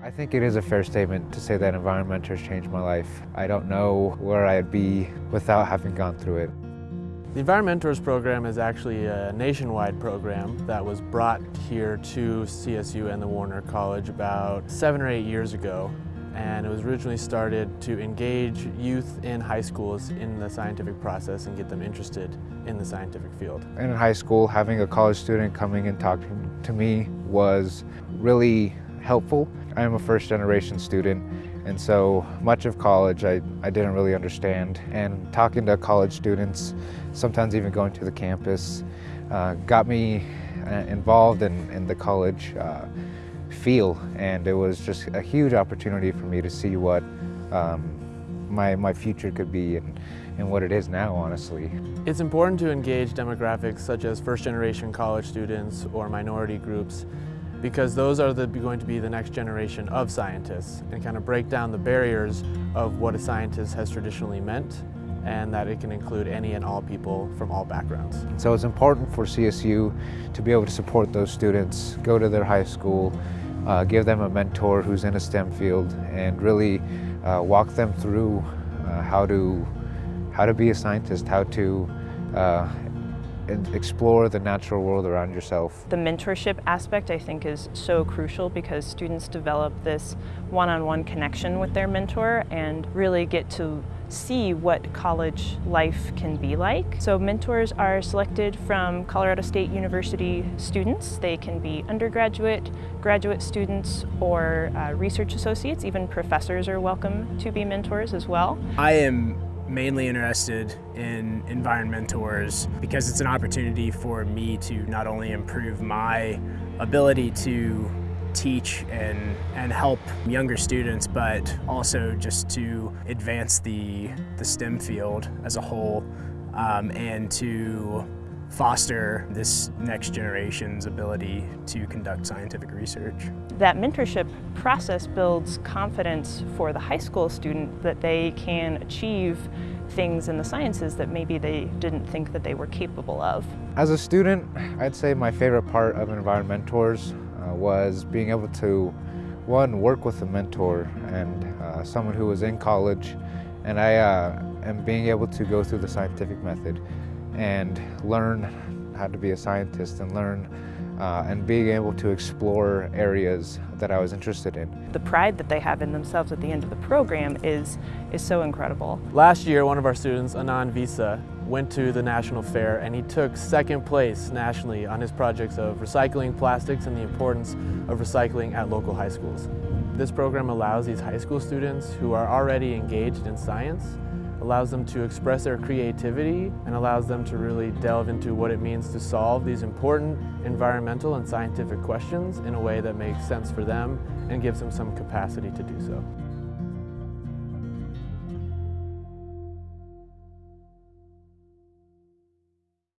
I think it is a fair statement to say that Environmentors has changed my life. I don't know where I'd be without having gone through it. The Environmentors program is actually a nationwide program that was brought here to CSU and the Warner College about seven or eight years ago. And it was originally started to engage youth in high schools in the scientific process and get them interested in the scientific field. In high school, having a college student coming and talking to me was really helpful. I am a first generation student and so much of college I, I didn't really understand and talking to college students, sometimes even going to the campus, uh, got me uh, involved in, in the college uh, feel and it was just a huge opportunity for me to see what um, my, my future could be and, and what it is now, honestly. It's important to engage demographics such as first generation college students or minority groups because those are the, going to be the next generation of scientists and kind of break down the barriers of what a scientist has traditionally meant and that it can include any and all people from all backgrounds. So it's important for CSU to be able to support those students, go to their high school, uh, give them a mentor who's in a STEM field and really uh, walk them through uh, how to how to be a scientist, how to uh, explore the natural world around yourself. The mentorship aspect I think is so crucial because students develop this one-on-one -on -one connection with their mentor and really get to see what college life can be like. So mentors are selected from Colorado State University students. They can be undergraduate, graduate students, or uh, research associates. Even professors are welcome to be mentors as well. I am mainly interested in environmentors because it's an opportunity for me to not only improve my ability to teach and, and help younger students, but also just to advance the, the STEM field as a whole um, and to foster this next generation's ability to conduct scientific research. That mentorship process builds confidence for the high school student that they can achieve things in the sciences that maybe they didn't think that they were capable of. As a student, I'd say my favorite part of Environmentors uh, was being able to, one, work with a mentor and uh, someone who was in college, and I uh, am being able to go through the scientific method and learn how to be a scientist and learn uh, and being able to explore areas that I was interested in. The pride that they have in themselves at the end of the program is, is so incredible. Last year, one of our students, Anand Visa, went to the national fair and he took second place nationally on his projects of recycling plastics and the importance of recycling at local high schools. This program allows these high school students who are already engaged in science allows them to express their creativity and allows them to really delve into what it means to solve these important environmental and scientific questions in a way that makes sense for them and gives them some capacity to do so.